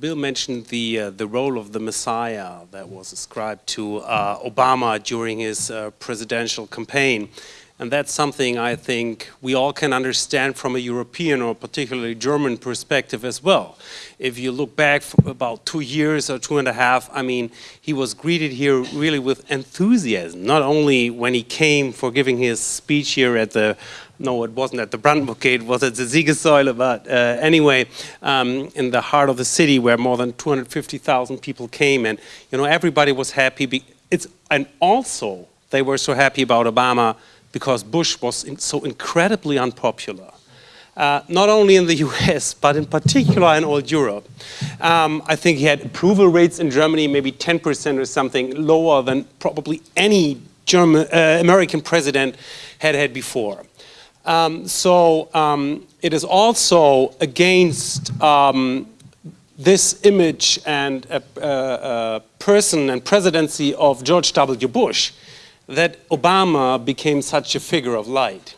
Bill mentioned the uh, the role of the Messiah that was ascribed to uh, Obama during his uh, presidential campaign. And that's something I think we all can understand from a European or particularly German perspective as well. If you look back about two years or two and a half, I mean, he was greeted here really with enthusiasm, not only when he came for giving his speech here at the no, it wasn't at the Brandenburg it was at the Siegessäule, but uh, anyway, um, in the heart of the city where more than 250,000 people came and, you know, everybody was happy. It's, and also, they were so happy about Obama because Bush was in, so incredibly unpopular. Uh, not only in the US, but in particular in all Europe. Um, I think he had approval rates in Germany, maybe 10% or something, lower than probably any German, uh, American president had had before. Um, so um, it is also against um, this image and a, a, a person and presidency of George W. Bush that Obama became such a figure of light.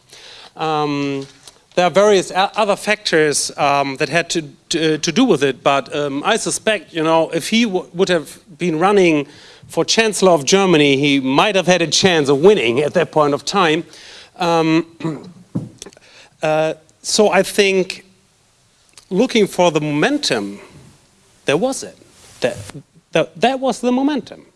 Um, there are various other factors um, that had to, to, to, do with it, but um, I suspect, you know, if he would have been running for Chancellor of Germany, he might have had a chance of winning at that point of time. Um, uh, so I think looking for the momentum, there was it. That, that, that was the momentum.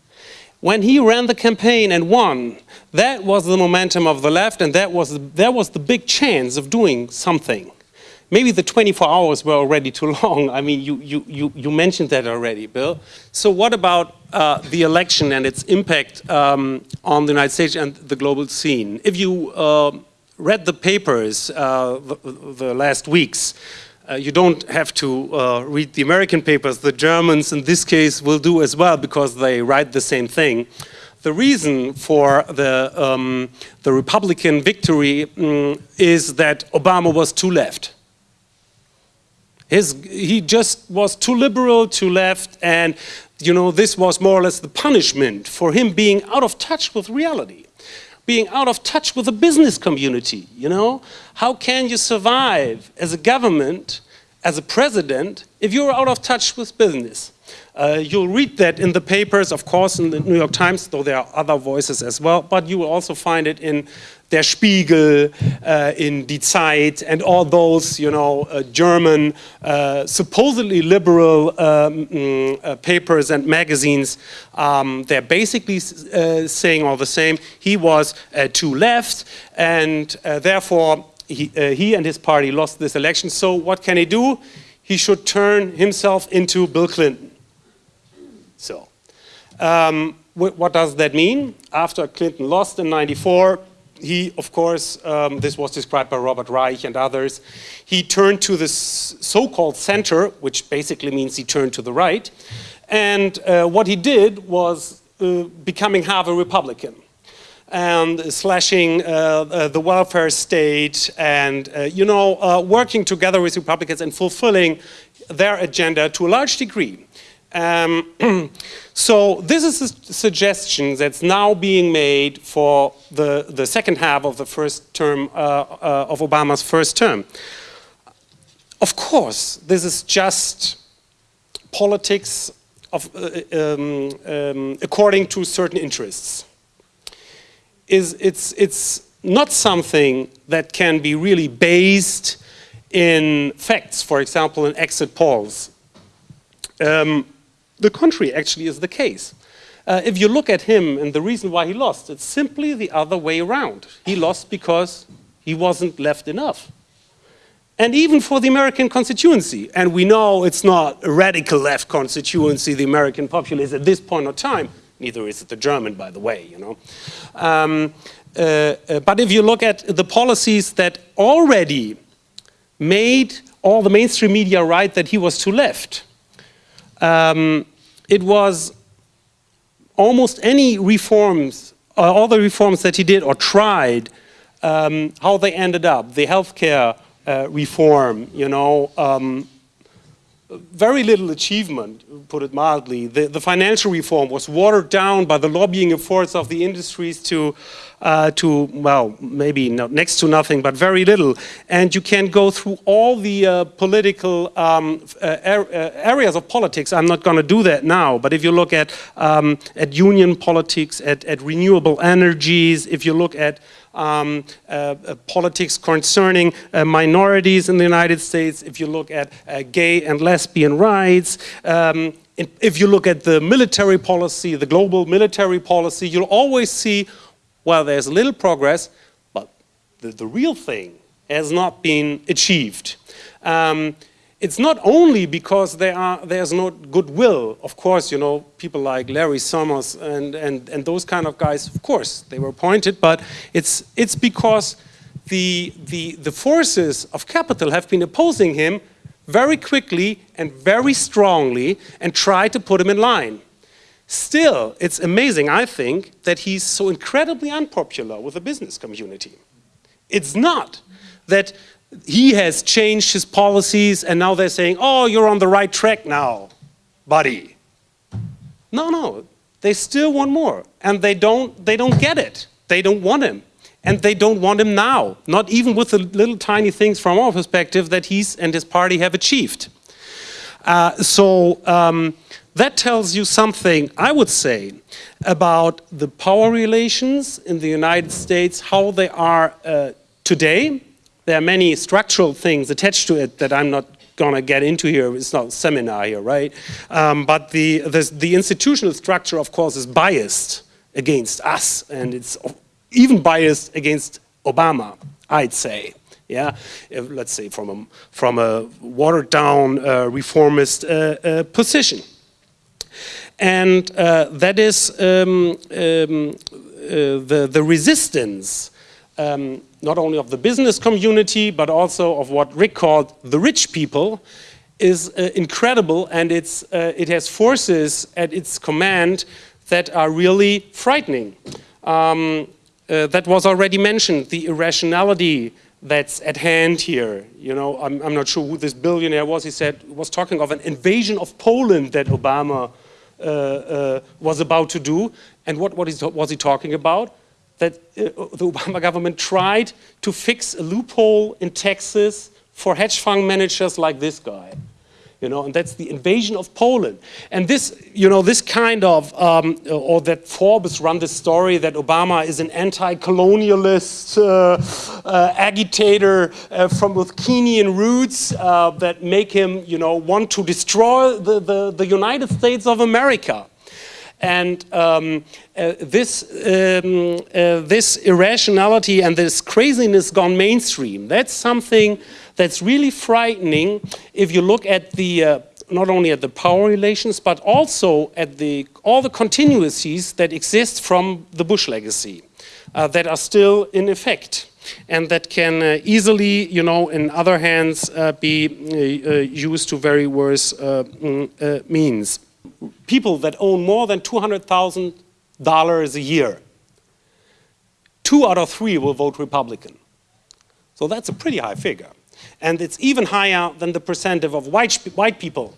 When he ran the campaign and won, that was the momentum of the left and that was, that was the big chance of doing something. Maybe the 24 hours were already too long. I mean, you, you, you, you mentioned that already, Bill. So what about uh, the election and its impact um, on the United States and the global scene? If you uh, read the papers uh, the, the last weeks, uh, you don't have to uh, read the American papers. The Germans, in this case, will do as well because they write the same thing. The reason for the, um, the Republican victory um, is that Obama was too left. His, he just was too liberal, too left, and you know, this was more or less the punishment for him being out of touch with reality being out of touch with the business community, you know? How can you survive as a government, as a president, if you're out of touch with business? Uh, you'll read that in the papers, of course, in the New York Times, though there are other voices as well, but you will also find it in Der Spiegel, uh, in Die Zeit, and all those, you know, uh, German, uh, supposedly liberal um, mm, uh, papers and magazines. Um, they're basically uh, saying all the same. He was too left, and therefore he, he and his party lost this election. So what can he do? He should turn himself into Bill Clinton. So, um, what does that mean? After Clinton lost in 94, he, of course, um, this was described by Robert Reich and others, he turned to this so-called center, which basically means he turned to the right, and uh, what he did was uh, becoming half a Republican and slashing uh, uh the welfare state and, uh, you know, uh, working together with Republicans and fulfilling their agenda to a large degree. Um, so this is a suggestion that's now being made for the, the second half of the first term, uh, uh, of Obama's first term. Of course, this is just politics of, uh, um, um, according to certain interests. Is it's, it's not something that can be really based in facts, for example, in exit polls. Um, the contrary actually is the case. Uh, if you look at him and the reason why he lost, it's simply the other way around. He lost because he wasn't left enough. And even for the American constituency, and we know it's not a radical left constituency, the American populace at this point of time, neither is it the German, by the way, you know. Um, uh, uh, but if you look at the policies that already made all the mainstream media right that he was too left, um, it was almost any reforms, uh, all the reforms that he did or tried, um, how they ended up, the healthcare uh, reform, you know, um, very little achievement, put it mildly. The, the, financial reform was watered down by the lobbying efforts of the industries to, uh, to well, maybe not next to nothing, but very little. And you can go through all the uh, political um, uh, uh areas of politics. I'm not going to do that now, but if you look at, um, at union politics, at, at renewable energies, if you look at um, uh, uh, politics concerning uh, minorities in the United States, if you look at gay and lesbian rights, um, if you look at the military policy, the global military policy, you'll always see, well, there's little progress, but the, the real thing has not been achieved. Um, it's not only because there are, there's no goodwill. Of course, you know, people like Larry Summers and, and, and those kind of guys, of course, they were appointed, but it's, it's because the, the, the forces of capital have been opposing him very quickly and very strongly and try to put him in line. Still, it's amazing, I think, that he's so incredibly unpopular with the business community. It's not that he has changed his policies and now they're saying, oh, you're on the right track now, buddy. No, no, they still want more and they don't, they don't get it. They don't want him and they don't want him now, not even with the little tiny things from our perspective that he's and his party have achieved. Uh, so um, that tells you something, I would say, about the power relations in the United States, how they are uh, today, there are many structural things attached to it that I'm not going to get into here. It's not a seminar here, right? Um, but the, the, the institutional structure, of course, is biased against us, and it's even biased against Obama, I'd say. Yeah, if, let's say from a from a watered down uh, reformist uh, uh, position, and uh, that is um, um, uh, the the resistance um, not only of the business community, but also of what Rick called the rich people, is uh, incredible and it's, uh, it has forces at its command that are really frightening. Um, uh, that was already mentioned, the irrationality that's at hand here. You know, I'm, I'm, not sure who this billionaire was. He said, was talking of an invasion of Poland that Obama uh, uh, was about to do. And what, what is, was he talking about? That uh, the Obama government tried to fix a loophole in Texas for hedge fund managers like this guy. You know, and that's the invasion of Poland. And this, you know, this kind of, um, or that Forbes run the story that Obama is an anti-colonialist uh, uh, agitator uh, from with Kenyan roots uh, that make him, you know, want to destroy the, the, the United States of America. And um, uh, this, um, uh, this irrationality and this craziness gone mainstream, that's something that's really frightening if you look at the, uh, not only at the power relations, but also at the, all the continuities that exist from the Bush legacy uh, that are still in effect and that can uh, easily, you know, in other hands, uh, be uh, used to very worse uh, mm, means people that own more than $200,000 a year, two out of three will vote Republican. So that's a pretty high figure. And it's even higher than the percentage of white, white people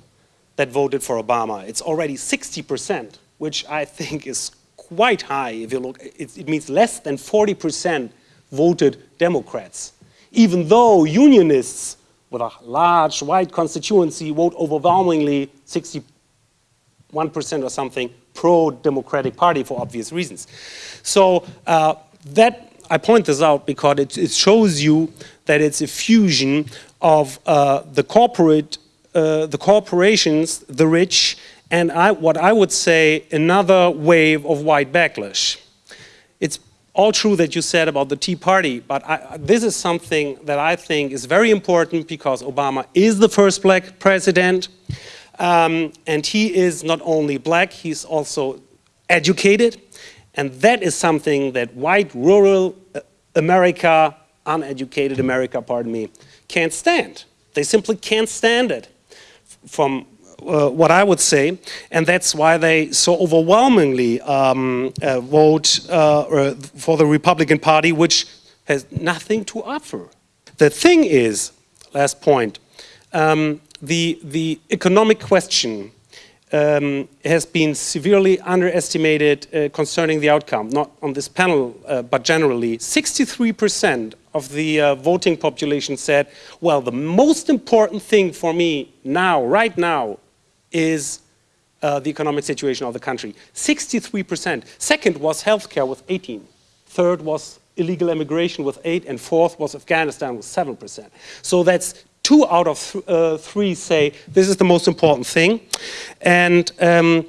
that voted for Obama. It's already 60%, which I think is quite high. If you look, it, it means less than 40% voted Democrats. Even though unionists with a large white constituency vote overwhelmingly 60 1% or something pro-democratic party for obvious reasons. So uh, that, I point this out because it, it, shows you that it's a fusion of uh, the corporate, uh, the corporations, the rich, and I, what I would say another wave of white backlash. It's all true that you said about the Tea Party, but I, this is something that I think is very important because Obama is the first black president. Um, and he is not only black, he's also educated. And that is something that white rural uh, America, uneducated America, pardon me, can't stand. They simply can't stand it from uh, what I would say, and that's why they so overwhelmingly um, uh, vote uh, for the Republican Party, which has nothing to offer. The thing is, last point, um, the, the economic question um, has been severely underestimated uh, concerning the outcome, not on this panel, uh, but generally. 63% of the uh, voting population said, well, the most important thing for me now, right now, is uh, the economic situation of the country. 63%. Second was healthcare with 18. Third was illegal immigration with 8, and fourth was Afghanistan with 7%. So that's two out of th uh, three say this is the most important thing. And um,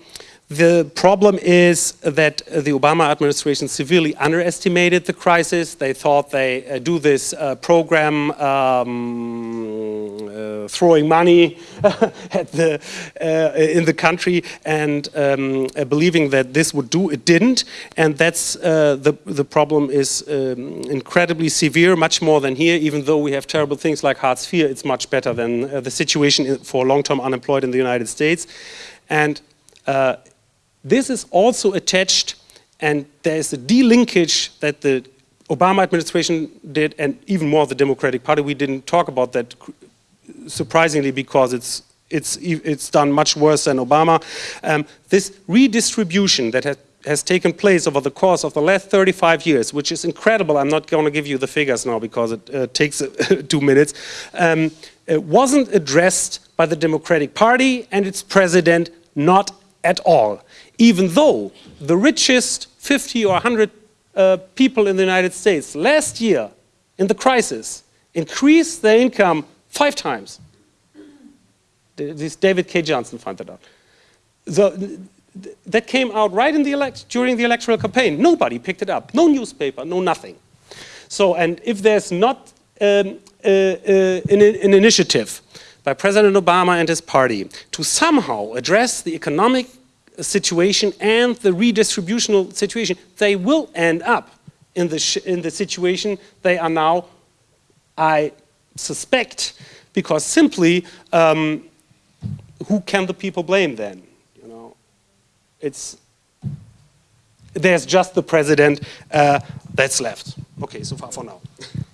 the problem is that the Obama administration severely underestimated the crisis. They thought they uh, do this uh, program um, throwing money the, uh, in the country and um, uh, believing that this would do, it didn't. And that's uh, the, the problem is um, incredibly severe, much more than here, even though we have terrible things like Hartz IV, it's much better than the situation for long-term unemployed in the United States. And this is also attached, and there is a delinkage that the Obama administration did, and even more the Democratic Party. We didn't talk about that surprisingly because it's it's it's done much worse than Obama. Um, this redistribution that has has taken place over the course of the last 35 years, which is incredible. I'm not going to give you the figures now because it uh, takes uh, two minutes. Um, it wasn't addressed by the Democratic Party and its president, not at all even though the richest 50 or 100 uh, people in the United States last year in the crisis increased their income five times. This David Cay Johnston found that out. So that came out right in the elect during the electoral campaign. Nobody picked it up. No newspaper, no nothing. So, and if there's not um, uh, uh, an, an initiative by President Obama and his party to somehow address the economic situation and the redistributional situation, they will end up in the, in the situation they are now, I suspect, because simply, um, who can the people blame then? You know, it's, there's just the president uh, that's left. Okay, so far for now.